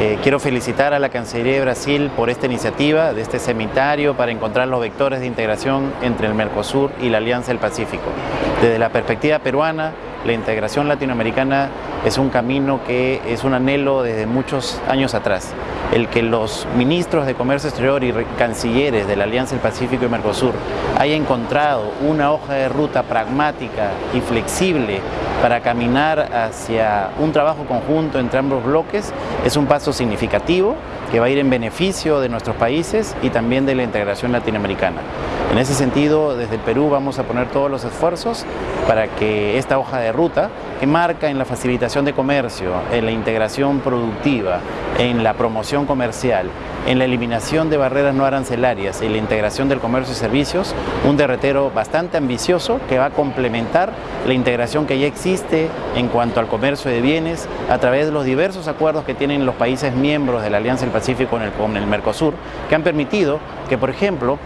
Eh, quiero felicitar a la Cancillería de Brasil por esta iniciativa de este seminario para encontrar los vectores de integración entre el Mercosur y la Alianza del Pacífico. Desde la perspectiva peruana, la integración latinoamericana es un camino que es un anhelo desde muchos años atrás. El que los ministros de Comercio Exterior y cancilleres de la Alianza del Pacífico y Mercosur hayan encontrado una hoja de ruta pragmática y flexible para caminar hacia un trabajo conjunto entre ambos bloques es un paso significativo que va a ir en beneficio de nuestros países y también de la integración latinoamericana. En ese sentido, desde Perú vamos a poner todos los esfuerzos para que esta hoja de ruta, que marca en la facilitación de comercio, en la integración productiva, en la promoción comercial, en la eliminación de barreras no arancelarias y la integración del comercio y servicios, un derretero bastante ambicioso que va a complementar la integración que ya existe en cuanto al comercio de bienes a través de los diversos acuerdos que tienen los países miembros de la Alianza del Pacífico con el, con el Mercosur, que han permitido que, por ejemplo,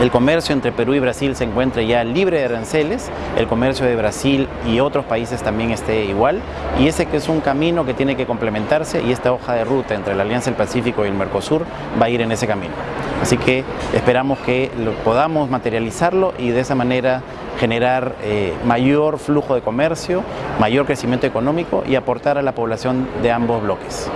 el comercio entre Perú y Brasil se encuentre ya libre de aranceles, el comercio de Brasil y otros países también esté igual, y ese que es un camino que tiene que complementarse y esta hoja de ruta entre la Alianza del Pacífico y el Mercosur va a ir en ese camino. Así que esperamos que podamos materializarlo y de esa manera generar eh, mayor flujo de comercio, mayor crecimiento económico y aportar a la población de ambos bloques.